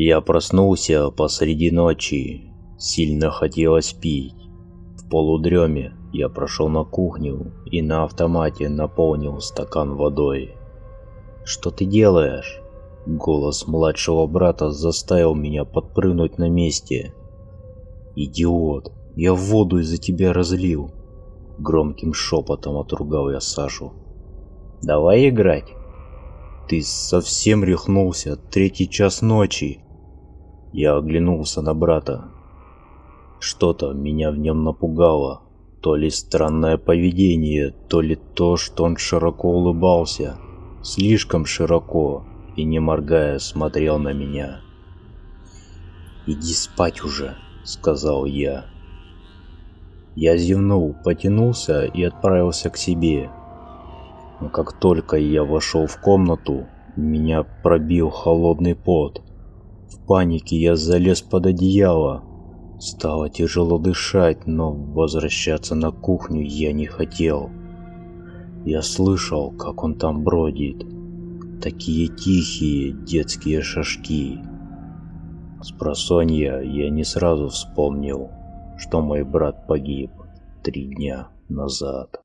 Я проснулся посреди ночи. Сильно хотелось пить. В полудреме я прошел на кухню и на автомате наполнил стакан водой. «Что ты делаешь?» Голос младшего брата заставил меня подпрыгнуть на месте. «Идиот, я воду из-за тебя разлил!» Громким шепотом отругал я Сашу. «Давай играть!» «Ты совсем рехнулся, третий час ночи!» Я оглянулся на брата. Что-то меня в нем напугало. То ли странное поведение, то ли то, что он широко улыбался. Слишком широко и, не моргая, смотрел на меня. «Иди спать уже», — сказал я. Я зевнул, потянулся и отправился к себе. Но как только я вошел в комнату, меня пробил холодный пот. В панике я залез под одеяло. Стало тяжело дышать, но возвращаться на кухню я не хотел. Я слышал, как он там бродит. Такие тихие детские шажки. С просонья я не сразу вспомнил, что мой брат погиб три дня назад.